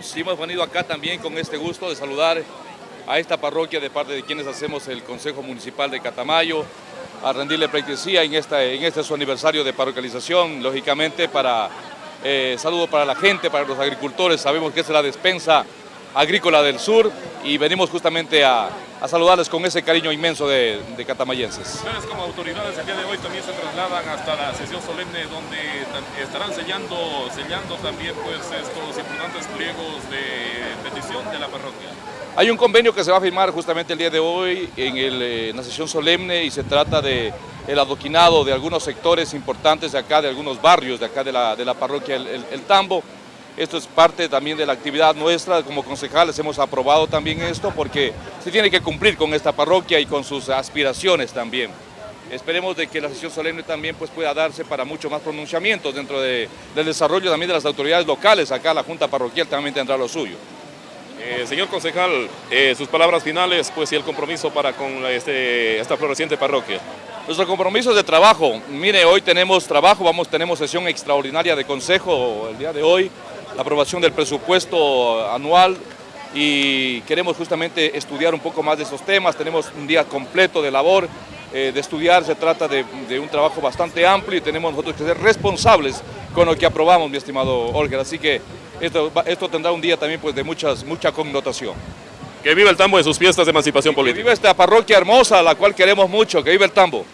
Sí, hemos venido acá también con este gusto de saludar a esta parroquia de parte de quienes hacemos el Consejo Municipal de Catamayo, a rendirle pleitesía en este su aniversario de parroquialización, lógicamente para eh, saludo para la gente, para los agricultores, sabemos que es la despensa agrícola del sur y venimos justamente a, a saludarles con ese cariño inmenso de, de, catamayenses. Ustedes como autoridades el día de hoy también se trasladan hasta la sesión solemne donde estarán sellando, sellando también pues estos importantes pliegos de petición de la parroquia. Hay un convenio que se va a firmar justamente el día de hoy en, el, en la sesión solemne y se trata de el adoquinado de algunos sectores importantes de acá, de algunos barrios de acá de la, de la parroquia el, el, el Tambo, esto es parte también de la actividad nuestra, como concejales hemos aprobado también esto porque se tiene que cumplir con esta parroquia y con sus aspiraciones también. Esperemos de que la sesión solemne también pues, pueda darse para mucho más pronunciamientos dentro de, del desarrollo también de las autoridades locales. Acá la Junta Parroquial también tendrá lo suyo. Eh, señor concejal, eh, sus palabras finales pues, y el compromiso para con este, esta floreciente parroquia. Nuestro compromiso es de trabajo. Mire, hoy tenemos trabajo, vamos, tenemos sesión extraordinaria de consejo el día de hoy la aprobación del presupuesto anual y queremos justamente estudiar un poco más de esos temas, tenemos un día completo de labor, eh, de estudiar, se trata de, de, un trabajo bastante amplio y tenemos nosotros que ser responsables con lo que aprobamos, mi estimado Olger, así que esto, esto tendrá un día también pues, de muchas, mucha connotación. Que viva el tambo en sus fiestas de emancipación política. Que viva esta parroquia hermosa, la cual queremos mucho, que viva el tambo.